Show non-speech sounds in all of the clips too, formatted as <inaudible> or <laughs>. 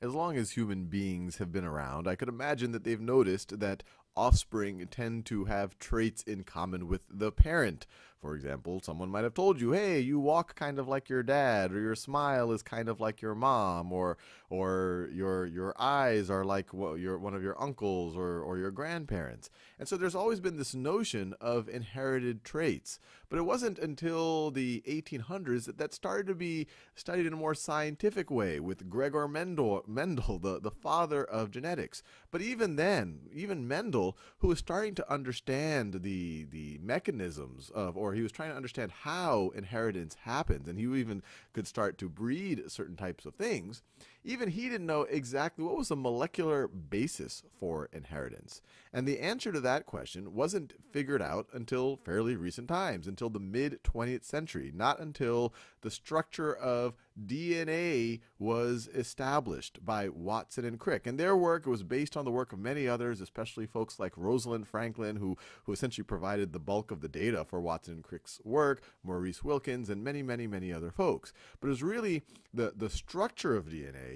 as long as human beings have been around, I could imagine that they've noticed that offspring tend to have traits in common with the parent. For example, someone might have told you, "Hey, you walk kind of like your dad," or "Your smile is kind of like your mom," or or your your eyes are like your one of your uncles or or your grandparents. And so there's always been this notion of inherited traits. But it wasn't until the 1800s that that started to be studied in a more scientific way with Gregor Mendel, Mendel the, the father of genetics. But even then, even Mendel, who was starting to understand the, the mechanisms of, or he was trying to understand how inheritance happens, and he even could start to breed certain types of things, even he didn't know exactly what was the molecular basis for inheritance. And the answer to that question wasn't figured out until fairly recent times, until the mid 20th century, not until the structure of DNA was established by Watson and Crick. And their work was based on the work of many others, especially folks like Rosalind Franklin, who, who essentially provided the bulk of the data for Watson and Crick's work, Maurice Wilkins, and many, many, many other folks. But it was really the, the structure of DNA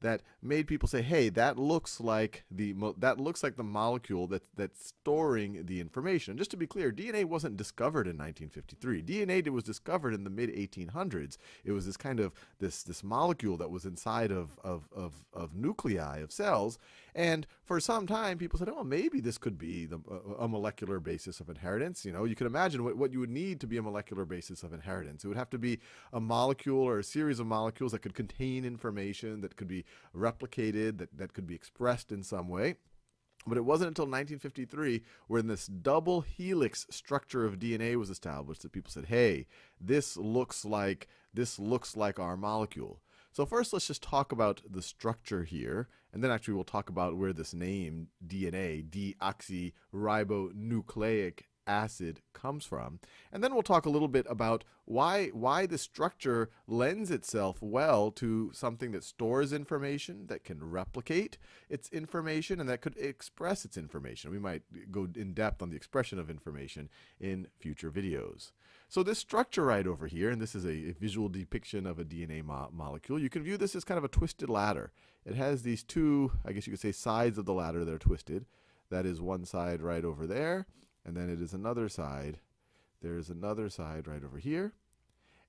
that made people say, hey, that looks like the, that looks like the molecule that, that's storing the information. And just to be clear, DNA wasn't discovered in 1953. DNA was discovered in the mid 1800s. It was this kind of this, this molecule that was inside of, of, of, of nuclei of cells. And for some time, people said, oh, maybe this could be the, a, molecular basis of inheritance. You know, you can imagine what, what you would need to be a molecular basis of inheritance. It would have to be a molecule or a series of molecules that could contain information, that could be replicated, that, that could be expressed in some way. But it wasn't until 1953 when this double helix structure of DNA was established that people said, "Hey, this looks like this looks like our molecule." So first let's just talk about the structure here, and then actually we'll talk about where this name DNA, deoxyribonucleic acid comes from. And then we'll talk a little bit about why, why the structure lends itself well to something that stores information, that can replicate its information, and that could express its information. We might go in depth on the expression of information in future videos. So this structure right over here, and this is a, visual depiction of a DNA mo molecule, you can view this as kind of a twisted ladder. It has these two, I guess you could say, sides of the ladder that are twisted. That is one side right over there, and then it is another side. There's another side right over here.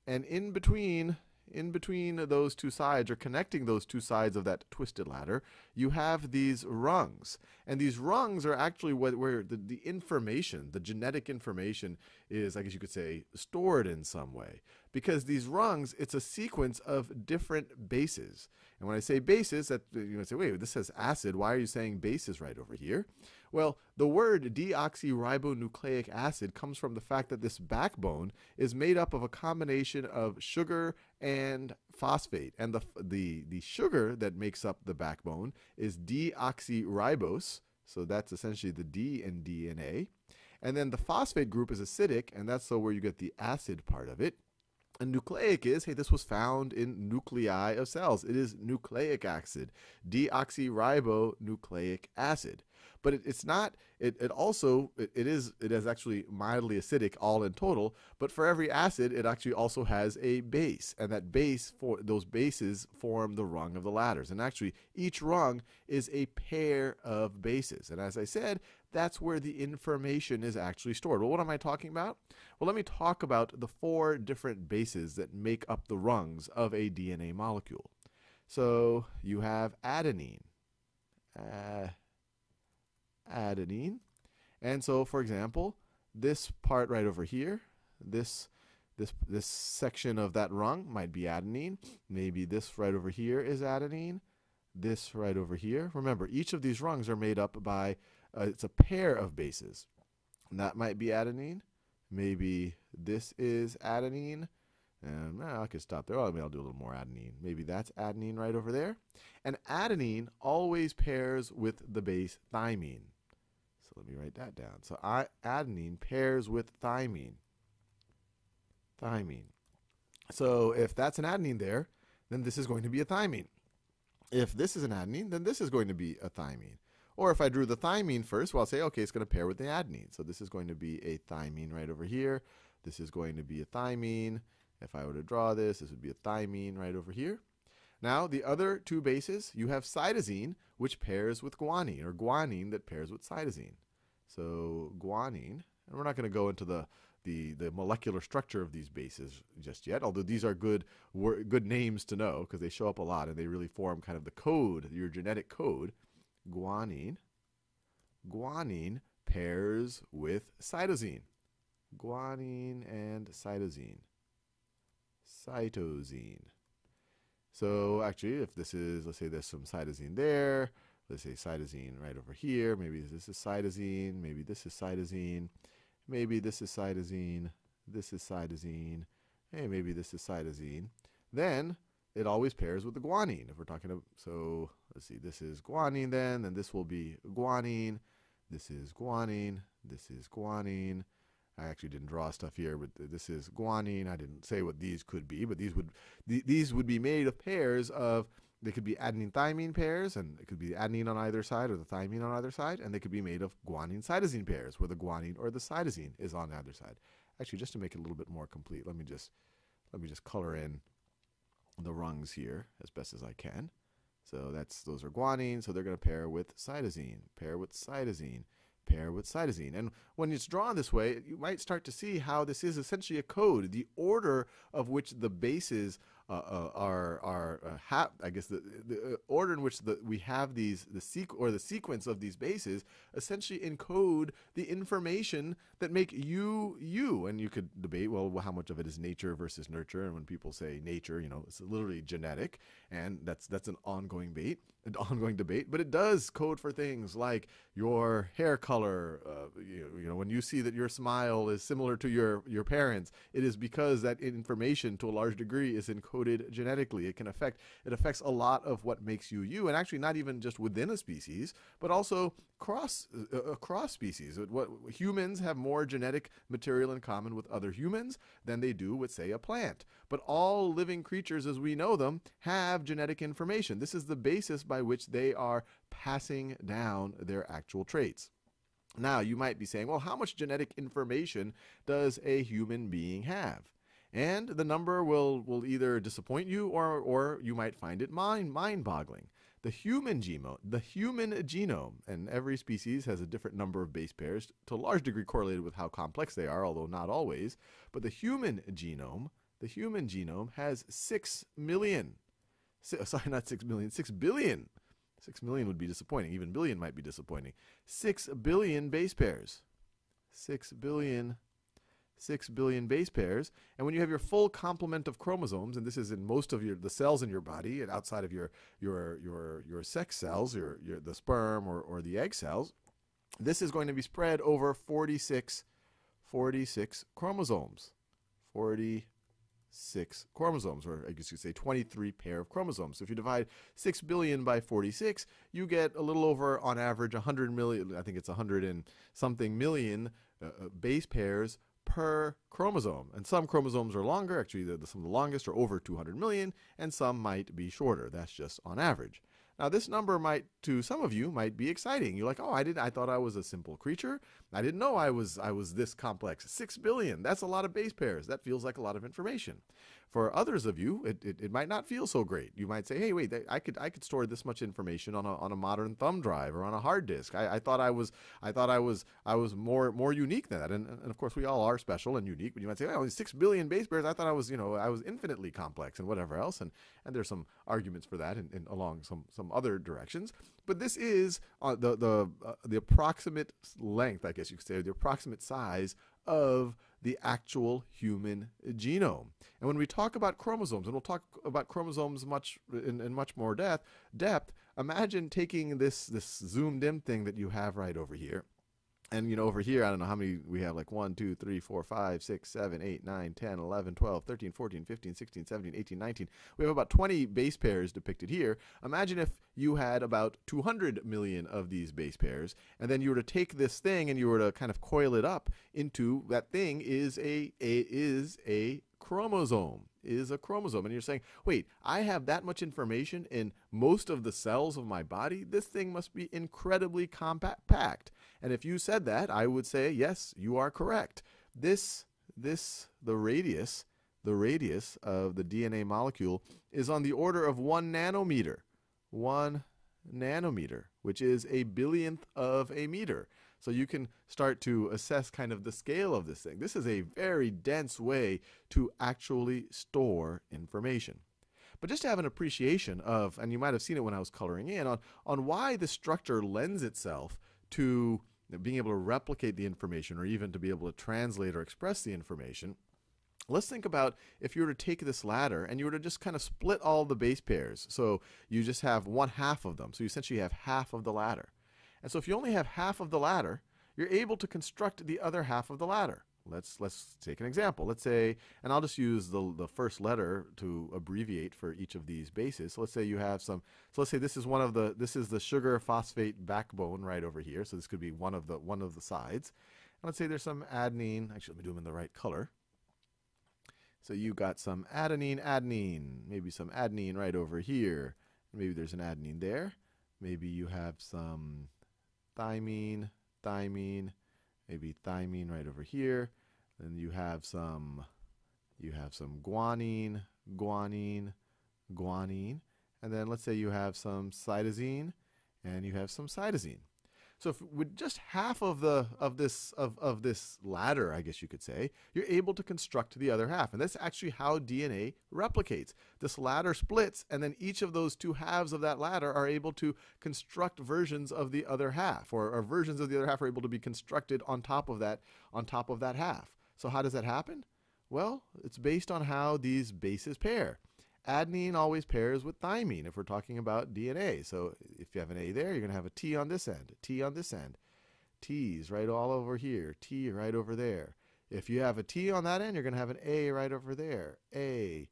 And in between, in between those two sides, or connecting those two sides of that twisted ladder, you have these rungs. And these rungs are actually where the, the information, the genetic information is, I guess you could say, stored in some way. Because these rungs, it's a sequence of different bases. And when I say bases, that you know, say, wait, this says acid. Why are you saying bases right over here? Well, the word deoxyribonucleic acid comes from the fact that this backbone is made up of a combination of sugar and phosphate. And the, the, the sugar that makes up the backbone is deoxyribose. So that's essentially the D in DNA. And then the phosphate group is acidic, and that's so where you get the acid part of it. And nucleic is, hey, this was found in nuclei of cells. It is nucleic acid, deoxyribonucleic acid but it, it's not. It, it also it, it is it is actually mildly acidic all in total. But for every acid, it actually also has a base, and that base for those bases form the rung of the ladders. And actually, each rung is a pair of bases. And as I said, that's where the information is actually stored. Well, what am I talking about? Well, let me talk about the four different bases that make up the rungs of a DNA molecule. So you have adenine. Uh, adenine. And so, for example, this part right over here, this this this section of that rung might be adenine. Maybe this right over here is adenine. This right over here. Remember, each of these rungs are made up by uh, it's a pair of bases. And that might be adenine. Maybe this is adenine. And I could stop there. Well, maybe I'll do a little more adenine. Maybe that's adenine right over there. And adenine always pairs with the base thymine let me write that down. So adenine pairs with thymine. Thymine. So if that's an adenine there, then this is going to be a thymine. If this is an adenine, then this is going to be a thymine. Or if I drew the thymine first, well, I'll say, okay, it's going to pair with the adenine. So this is going to be a thymine right over here. This is going to be a thymine. If I were to draw this, this would be a thymine right over here. Now, the other two bases, you have cytosine, which pairs with guanine, or guanine that pairs with cytosine. So guanine, and we're not going to go into the, the, the molecular structure of these bases just yet, although these are good, good names to know because they show up a lot and they really form kind of the code, your genetic code. Guanine, guanine pairs with cytosine. Guanine and cytosine. Cytosine. So actually, if this is, let's say there's some cytosine there, let's say cytosine right over here, maybe this is cytosine, maybe this is cytosine, maybe this is cytosine, this is cytosine, hey, maybe this is cytosine, then it always pairs with the guanine. If we're talking about, so let's see, this is guanine then, then this will be guanine, this is guanine, this is guanine, I actually didn't draw stuff here, but this is guanine. I didn't say what these could be, but these would th these would be made of pairs of they could be adenine thymine pairs, and it could be adenine on either side or the thymine on either side, and they could be made of guanine cytosine pairs, where the guanine or the cytosine is on either side. Actually, just to make it a little bit more complete, let me just let me just color in the rungs here as best as I can. So that's those are guanine, so they're going to pair with cytosine, pair with cytosine pair with cytosine. And when it's drawn this way, you might start to see how this is essentially a code. The order of which the bases uh, uh, are are uh, ha- I guess the, the uh, order in which the, we have these the sequ- or the sequence of these bases essentially encode the information that make you you. And you could debate well how much of it is nature versus nurture. And when people say nature, you know, it's literally genetic, and that's that's an ongoing debate, an <laughs> ongoing debate. But it does code for things like your hair color. Uh, you, you know, when you see that your smile is similar to your your parents, it is because that information to a large degree is encoded genetically. It can affect it affects a lot of what makes you you, and actually not even just within a species, but also cross uh, across species. What humans have more genetic material in common with other humans than they do with, say, a plant. But all living creatures, as we know them, have genetic information. This is the basis by which they are passing down their actual traits. Now, you might be saying, well, how much genetic information does a human being have? and the number will, will either disappoint you or, or you might find it mind, mind-boggling. The human genome, the human genome, and every species has a different number of base pairs, to a large degree correlated with how complex they are, although not always. But the human genome, the human genome has six million, <laughs> sorry, not six million, six billion. Six million would be disappointing. Even billion might be disappointing. Six billion base pairs. Six billion 6 billion base pairs. And when you have your full complement of chromosomes, and this is in most of your the cells in your body and outside of your your your your sex cells, your, your the sperm or, or the egg cells, this is going to be spread over 46 46 chromosomes. 46 chromosomes, or I guess you could say 23 pair of chromosomes. So if you divide 6 billion by 46, you get a little over, on average, 100 million, I think it's 100 and something million uh, uh base pairs per chromosome. And some chromosomes are longer, actually the, the, some of the longest are over 200 million, and some might be shorter. That's just on average. Now this number might, to some of you, might be exciting. You're like, oh, I didn't. I thought I was a simple creature. I didn't know I was I was this complex. Six billion. That's a lot of base pairs. That feels like a lot of information. For others of you, it, it, it, might not feel so great. You might say, hey, wait, I could I could store this much information on a, on a modern thumb drive or on a hard disk. I, I thought I was I thought I was I was more more unique than that. And, and of course, we all are special and unique. But you might say, oh, six billion base pairs. I thought I was you know I was infinitely complex and whatever else. And and there's some arguments for that in along some some other directions. But this is uh, the the uh, the approximate length, I guess you could say, the approximate size of the actual human genome. And when we talk about chromosomes, and we'll talk about chromosomes much in, in much more depth, depth, imagine taking this, this zoomed in thing that you have right over here, and you know over here i don't know how many we have like 1 2 3 4 5 6 7 8 9 10 11 12 13 14 15 16 17 18 19 we have about 20 base pairs depicted here. Imagine if you had about 200 million of these base pairs and then you were to take this thing and you were to kind of coil it up into that thing is a, a is a chromosome is a chromosome. And you're saying, wait, I have that much information in most of the cells of my body? This thing must be incredibly compact. And if you said that, I would say, yes, you are correct. This, this, the radius, the radius of the DNA molecule is on the order of one nanometer. One nanometer, which is a billionth of a meter. So you can start to assess kind of the scale of this thing. This is a very dense way to actually store information. But just to have an appreciation of, and you might have seen it when I was coloring in, on, on why the structure lends itself to being able to replicate the information or even to be able to translate or express the information, Let's think about if you were to take this ladder and you were to just kind of split all the base pairs. So you just have one half of them. So you essentially have half of the ladder. And so if you only have half of the ladder, you're able to construct the other half of the ladder. Let's let's take an example. Let's say, and I'll just use the the first letter to abbreviate for each of these bases. So let's say you have some. So let's say this is one of the this is the sugar phosphate backbone right over here. So this could be one of the one of the sides. And let's say there's some adenine. Actually, let me do them in the right color. So you got some adenine, adenine, maybe some adenine right over here. Maybe there's an adenine there. Maybe you have some thymine, thymine, maybe thymine right over here. Then you have some you have some guanine, guanine, guanine. And then let's say you have some cytosine and you have some cytosine. So if with just half of the of this of, of this ladder, I guess you could say, you're able to construct the other half. And that's actually how DNA replicates. This ladder splits, and then each of those two halves of that ladder are able to construct versions of the other half, or, or versions of the other half are able to be constructed on top of that on top of that half. So how does that happen? Well, it's based on how these bases pair adenine always pairs with thymine if we're talking about DNA. So if you have an A there, you're going to have a T on this end, T on this end. T's right all over here, T right over there. If you have a T on that end, you're going to have an A right over there. A,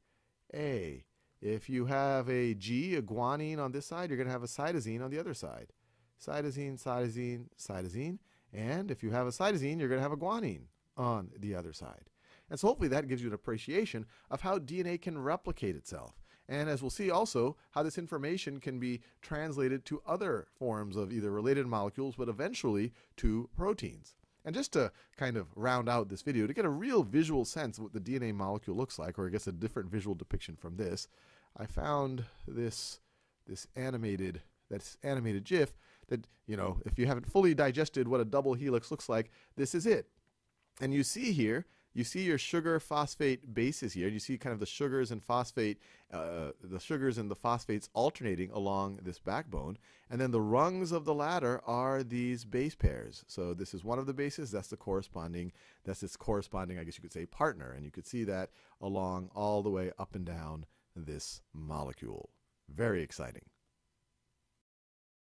A. If you have a G, a guanine on this side, you're going to have a cytosine on the other side. Cytosine, cytosine, cytosine. And if you have a cytosine, you're going to have a guanine on the other side. And so hopefully that gives you an appreciation of how DNA can replicate itself. And as we'll see also, how this information can be translated to other forms of either related molecules, but eventually to proteins. And just to kind of round out this video, to get a real visual sense of what the DNA molecule looks like, or I guess a different visual depiction from this, I found this, this animated, this animated GIF that, you know, if you haven't fully digested what a double helix looks like, this is it. And you see here you see your sugar phosphate bases here. You see kind of the sugars and phosphate, uh, the sugars and the phosphates alternating along this backbone. And then the rungs of the ladder are these base pairs. So this is one of the bases. That's the corresponding, that's its corresponding, I guess you could say, partner. And you could see that along all the way up and down this molecule. Very exciting.